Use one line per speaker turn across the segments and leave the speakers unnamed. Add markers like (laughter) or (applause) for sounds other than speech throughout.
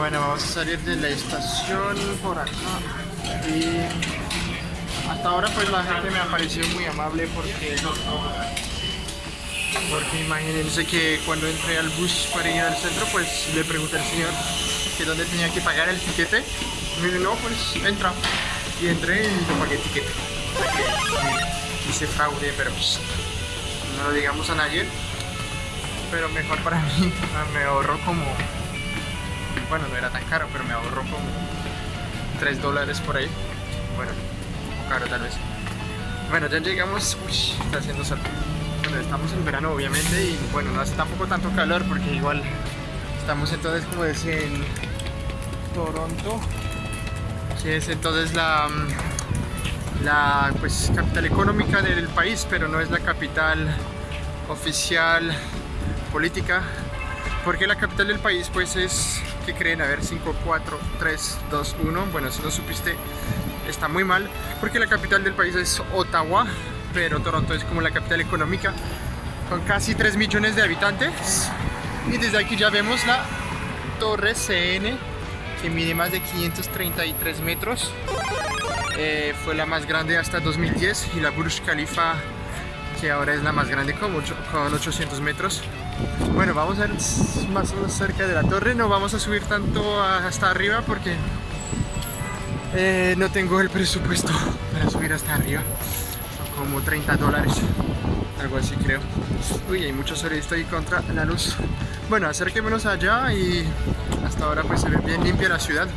Bueno, vamos a salir de la estación por acá. Y hasta ahora pues la gente me ha parecido muy amable porque porque imagínense que cuando entré al bus para ir al centro pues le pregunté al señor que dónde tenía que pagar el tiquete. Y me dijo no pues entra y entré y no pagué el tiquete. Hice fraude pero pues no lo digamos a nadie. Pero mejor para (laughs) mí me ahorró como bueno no era tan caro pero me ahorró como 3 dólares por ahí. Bueno un poco caro tal vez. Bueno ya llegamos. Uy, está haciendo sol. Bueno, estamos en verano obviamente y bueno no hace tampoco tanto calor porque igual estamos entonces como decía en Toronto que es entonces la la pues capital económica del país pero no es la capital oficial política porque la capital del país pues es que creen? A ver, 5, 4, 3, 2, 1 bueno, si no supiste está muy mal porque la capital del país es Ottawa pero Toronto es como la capital económica con casi 3 millones de habitantes. Y desde aquí ya vemos la torre CN que mide más de 533 metros. Eh, fue la más grande hasta 2010 y la Burj Khalifa que ahora es la más grande con, con 800 metros bueno, vamos a ver más o menos cerca de la torre, no vamos a subir tanto hasta arriba porque eh, no tengo el presupuesto para subir hasta arriba, son como 30 dólares, algo así creo. Uy, hay mucho sol y estoy contra la luz. Bueno, acerquémonos allá y hasta ahora pues se ve bien limpia la ciudad.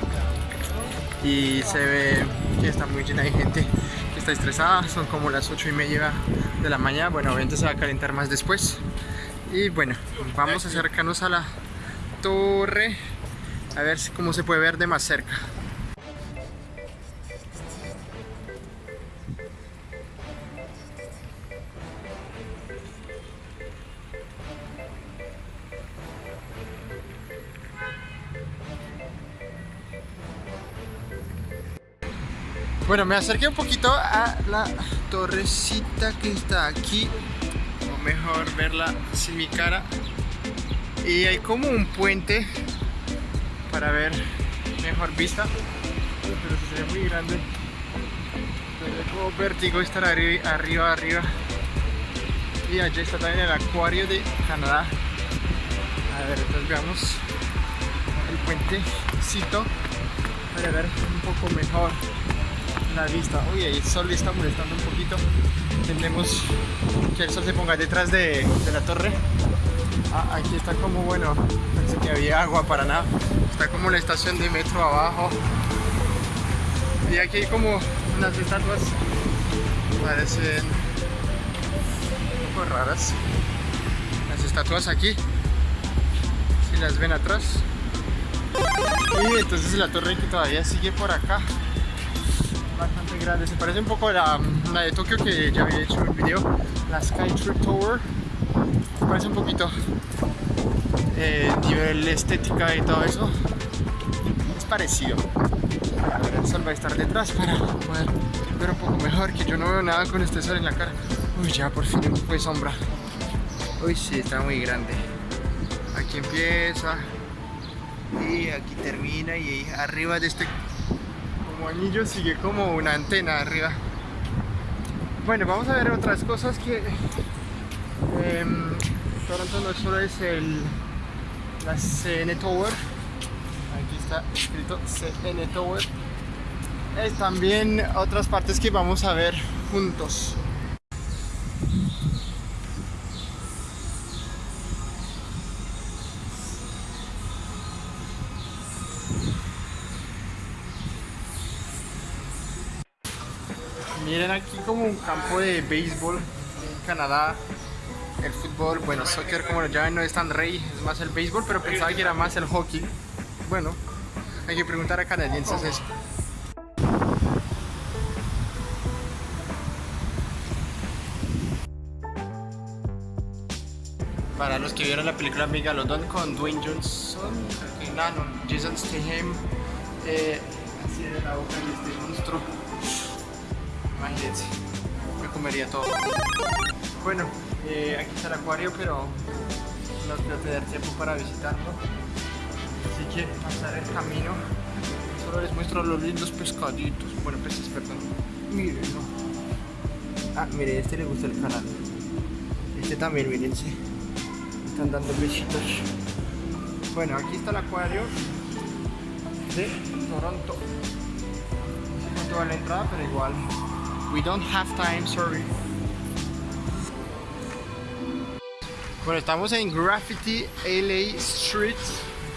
Y se ve que está muy llena de gente que está estresada, son como las 8 y media de la mañana, bueno, obviamente se va a calentar más después y bueno vamos a acercarnos a la torre a ver cómo se puede ver de más cerca. Bueno, me acerqué un poquito a la torrecita que está aquí mejor verla sin mi cara. Y hay como un puente para ver mejor vista pero se ve muy grande. Es como vértigo estar arriba, arriba, arriba. Y allá está también el acuario de Canadá. A ver, entonces veamos el puentecito para ver un poco mejor la vista uy, el sol está molestando un poquito Intentemos que el sol se ponga detrás de, la torre. Ah, aquí está como, bueno, pensé que había agua para nada. Está como la estación de metro abajo. Y aquí hay como unas estatuas. Parecen un poco raras. Las estatuas aquí. Si las ven atrás. Y entonces la torre que todavía sigue por acá bastante grande. Se parece un poco a la, de Tokio que ya había hecho el video, la Skytree Tower. Se parece un poquito eh, nivel estética y todo eso. Es parecido. el sol va a estar detrás para poder ver un poco mejor, que yo no veo nada con este sol en la cara. Uy, ya por fin fue sombra. Uy, sí, está muy grande. Aquí empieza y aquí termina y arriba de este anillo sigue como una antena arriba. Bueno vamos a ver otras cosas que eh, Toronto no solo es el la CN Tower. Aquí está escrito CN Tower. Es también otras partes que vamos a ver juntos Miren aquí como un campo de béisbol en Canadá. El fútbol, bueno, soccer como lo llaman no es tan rey, es más el béisbol, pero pensaba que era más el hockey. Bueno, hay que preguntar a canadienses eso. Para los que vieron la película Megalodon con Dwayne Johnson, no, no, Jason Statham, eh, así de la boca de este monstruo me comería todo. Bueno, eh, aquí está el acuario, pero no quiero tener tiempo para visitarlo. Así que pasar el camino. Solo les muestro los lindos pescaditos. Bueno, peces, perdón. Mírenlo. Ah, mire, este le gusta el canal. Este también, mírense. Están dando besitos. Bueno, aquí está el acuario de Toronto. No sé cuánto vale la entrada, pero igual. We don't have time, sorry. Bueno, estamos en Graffiti LA Street,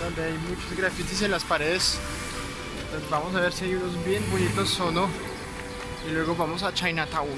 donde hay muchos grafitis en las paredes. Entonces vamos a ver si hay unos bien bonitos o no. Y luego vamos a Chinatown.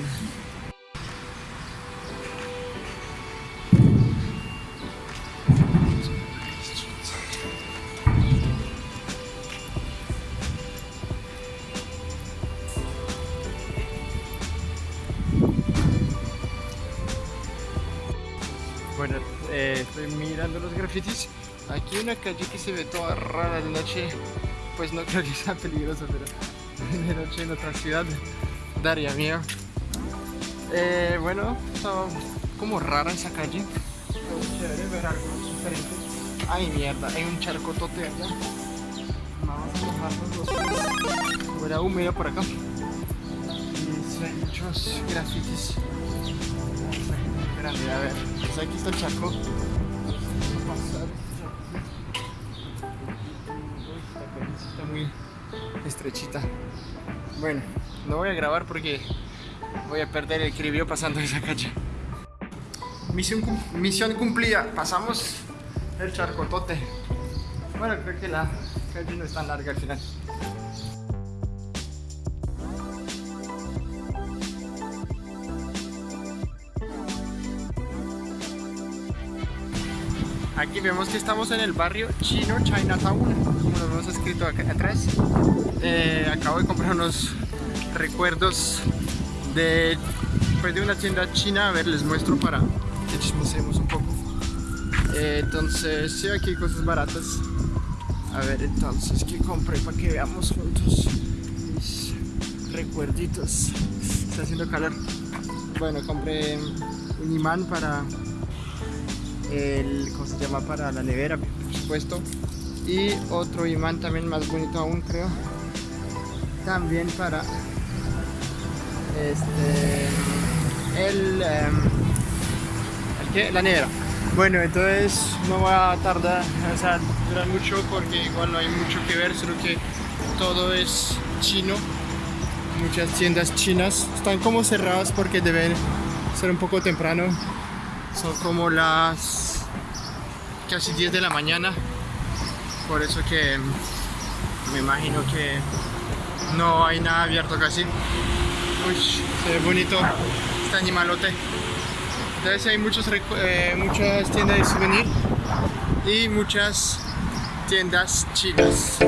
Mirando los grafitis. Aquí una calle que se ve toda rara de noche. Pues no creo que sea peligroso, pero (laughs) de noche en otra ciudad daría miedo. Eh, bueno, está como rara esa calle. Chévere ver algo diferente. Ay, mierda, hay un charco tote allá. Vamos a mojarnos los pies. Huele húmedo por acá. Y hay muchos grafitis grande, a ver, pues aquí está el charco. Está muy estrechita. Bueno, no voy a grabar porque voy a perder el equilibrio pasando esa calle. Misión, misión cumplida, pasamos el charcotote. Bueno, creo que la calle no es tan larga al final. Aquí vemos que estamos en el barrio chino Chinatown, como lo hemos escrito acá atrás. Eh, acabo de comprar unos recuerdos de, pues de una tienda china. A ver, les muestro para que chismosemos un poco. Eh, entonces, sí, aquí hay cosas baratas. A ver, entonces, ¿qué compré para que veamos juntos mis recuerditos? Está haciendo calor. Bueno, compré un imán para el, ¿cómo se llama? Para la nevera, por supuesto. Y otro imán también más bonito aún, creo. También para este el, em, ¿el qué? la nevera. Bueno, entonces no va a tardar, o sea, durar mucho porque igual no hay mucho que ver, solo que todo es chino. Muchas tiendas chinas están como cerradas porque deben ser un poco temprano son como las casi 10 de la mañana. Por eso que me imagino que no hay nada abierto casi. Uy, se ve bonito este animalote. Entonces hay muchos, eh, muchas tiendas de souvenir y muchas tiendas chinas.